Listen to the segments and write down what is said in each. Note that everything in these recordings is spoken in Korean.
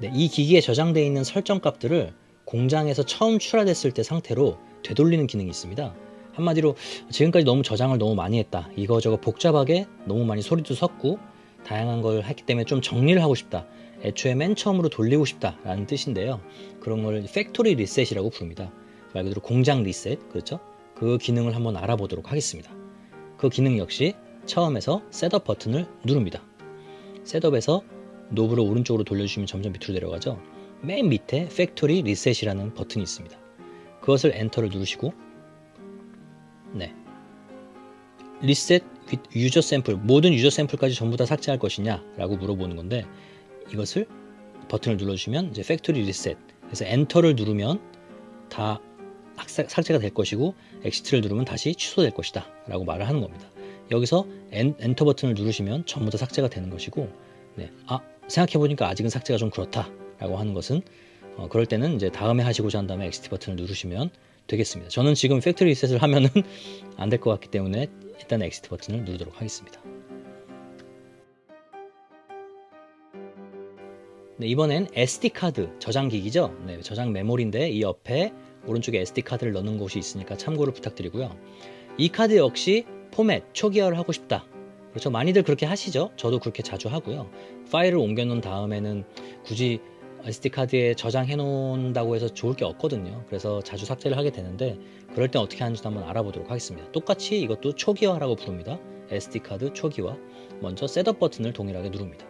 네, 이 기기에 저장되어 있는 설정 값들을 공장에서 처음 출하됐을 때 상태로 되돌리는 기능이 있습니다. 한마디로 지금까지 너무 저장을 너무 많이 했다. 이거저거 복잡하게 너무 많이 소리도 섞고 다양한 걸 했기 때문에 좀 정리를 하고 싶다. 애초에 맨 처음으로 돌리고 싶다라는 뜻인데요. 그런 걸 factory reset이라고 부릅니다. 말 그대로 공장 리셋, 그렇죠? 그 기능을 한번 알아보도록 하겠습니다. 그 기능 역시 처음에서 setup 버튼을 누릅니다. setup에서 knob를 오른쪽으로 돌려주시면 점점 밑으로 내려가죠. 맨 밑에 factory reset이라는 버튼이 있습니다. 그것을 enter를 누르시고 네. reset user sample 모든 user 샘플까지 전부 다 삭제할 것이냐 라고 물어보는 건데 이것을 버튼을 눌러주시면 이제 factory reset 그래서 enter를 누르면 다 삭제가 될 것이고 exit를 누르면 다시 취소될 것이다 라고 말을 하는 겁니다 여기서 엔, 엔터 버튼을 누르시면 전부 다 삭제가 되는 것이고 네. 아 생각해보니까 아직은 삭제가 좀 그렇다 라고 하는 것은 어, 그럴 때는 이제 다음에 하시고자 한 다음에 exit 버튼을 누르시면 되겠습니다. 저는 지금 factory reset을 하면은 안 될 것 같기 때문에 일단 exit 버튼을 누르도록 하겠습니다. 네, 이번엔 SD카드 저장기기죠? 네, 저장 메모리인데 이 옆에 오른쪽에 SD카드를 넣는 곳이 있으니까 참고를 부탁드리고요. 이 카드 역시 포맷 초기화를 하고 싶다 그렇죠. 많이들 그렇게 하시죠. 저도 그렇게 자주 하고요. 파일을 옮겨 놓은 다음에는 굳이 SD카드에 저장해 놓는다고 해서 좋을 게 없거든요. 그래서 자주 삭제를 하게 되는데 그럴 땐 어떻게 하는지도 한번 알아보도록 하겠습니다. 똑같이 이것도 초기화라고 부릅니다. SD카드 초기화. 먼저 setup 버튼을 동일하게 누릅니다.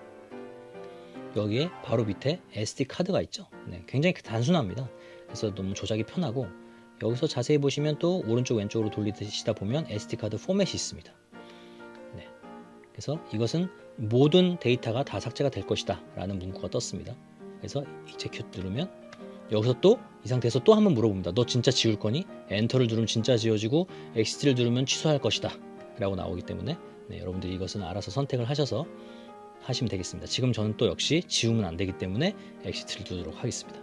여기에 바로 밑에 SD카드가 있죠. 네, 굉장히 단순합니다. 그래서 너무 조작이 편하고 여기서 자세히 보시면 또 오른쪽 왼쪽으로 돌리시다 보면 SD카드 포맷이 있습니다. 네, 그래서 이것은 모든 데이터가 다 삭제가 될 것이다 라는 문구가 떴습니다 그래서 execute 누르면 여기서 또 이 상태에서 또 한번 물어봅니다. 너 진짜 지울 거니? enter를 누르면 진짜 지워지고 exit를 누르면 취소할 것이다. 라고 나오기 때문에 네, 여러분들이 이것은 알아서 선택을 하셔서 하시면 되겠습니다. 지금 저는 또 역시 지우면 안 되기 때문에 exit를 누르도록 하겠습니다.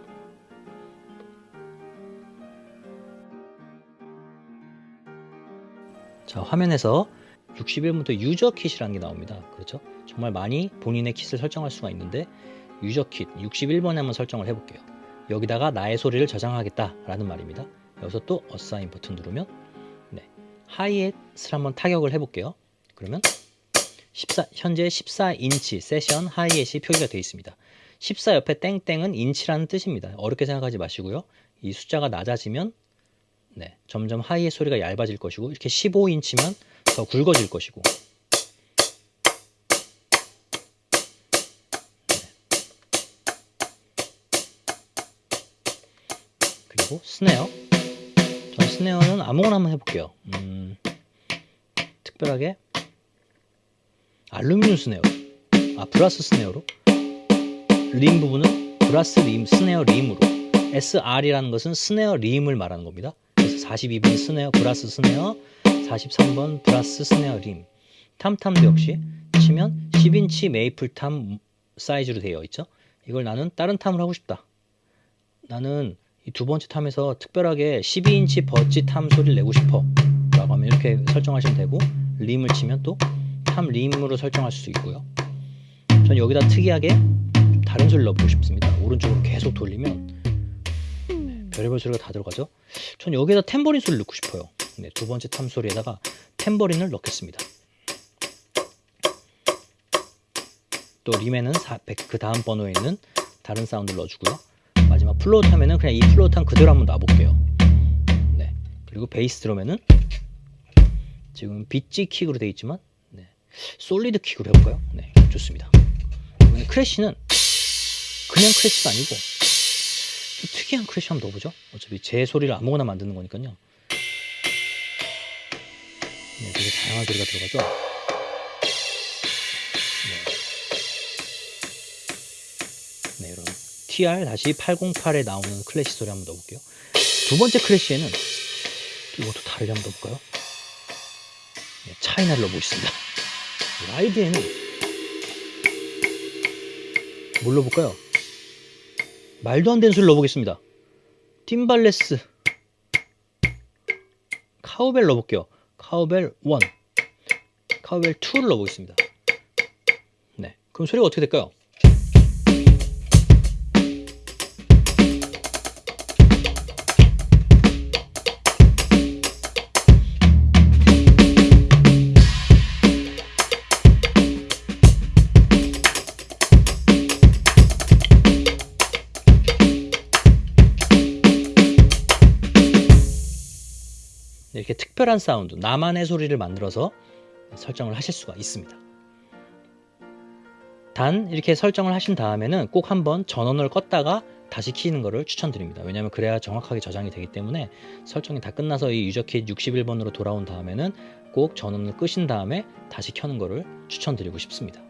자 화면에서 61부터 user kit이라는 게 나옵니다. 그렇죠? 정말 많이 본인의 kit을 설정할 수가 있는데 user kit 61번에 한번 설정을 해볼게요. 여기다가 나의 소리를 저장하겠다 라는 말입니다. 여기서 또 assign 버튼 누르면 네, 하이햇을 한번 타격을 해볼게요. 그러면 14, 현재 14인치 세션 하이햇이 표기가 되어 있습니다. 14 옆에 땡땡은 인치라는 뜻입니다. 어렵게 생각하지 마시고요. 이 숫자가 낮아지면 네, 점점 하이햇 소리가 얇아질 것이고 이렇게 15인치면 더 굵어질 것이고. 그리고 snare. 전 snare는 아무거나 한번 해볼게요. 음, 특별하게 알루미늄 snare. 아 brass snare로. rim 부분은 brass rim snare rim으로. SR이라는 것은 snare rim을 말하는 겁니다. 그래서 42번 snare brass snare 43번 brass snare rim. tom-tom도 역시 치면 10인치 maple tom 사이즈로 되어 있죠. 이걸 나는 다른 tom을 하고 싶다. 나는 이 두 번째 tom에서 특별하게 12인치 birch tom 소리를 내고 싶어. 라고 하면 이렇게 설정하시면 되고 rim을 치면 또 tom rim으로 설정하실 수 있고요. 전 여기다 특이하게 다른 소리를 넣어보고 싶습니다. 오른쪽으로 계속 돌리면 네, 별의별 소리가 다 들어가죠. 전 여기에다 탬버린 소리를 넣고 싶어요 네, 두 번째 tom 소리에다가 탬버린을 넣겠습니다 또 rim에는 400, 그 다음 번호에 있는 다른 사운드를 넣어주고요 마지막 floor tom 하면은 그냥 이 floor tom 그대로 한번 놔볼게요 네. 그리고 베이스 드럼에는 지금 beech kick으로 되어 있지만 네. solid kick으로 해볼까요? 네, 좋습니다 이번에 crash는 그냥 crash가 아니고 좀 특이한 crash 한번 넣어보죠 어차피 제 소리를 아무거나 만드는 거니까요 네, 되게 다양한 소리가 들어가죠 TR-808에 나오는 crash 소리 한번 넣어볼게요. 두 번째 crash에는 이것도 다르게 한번 넣어볼까요? 네, china를 넣어보겠습니다. ride에는 뭘 넣어볼까요? 말도 안 되는 소리를 넣어보겠습니다. timbales cowbell 넣어볼게요. cowbell 1 cowbell 2를 넣어보겠습니다. 네, 그럼 소리가 어떻게 될까요? 특별한 사운드, 나만의 소리를 만들어서 설정을 하실 수가 있습니다. 단 이렇게 설정을 하신 다음에는 꼭 한번 전원을 껐다가 다시 키는 것을 추천드립니다. 왜냐하면 그래야 정확하게 저장이 되기 때문에 설정이 다 끝나서 이 유저킷 61번으로 돌아온 다음에는 꼭 전원을 끄신 다음에 다시 켜는 것을 추천드리고 싶습니다.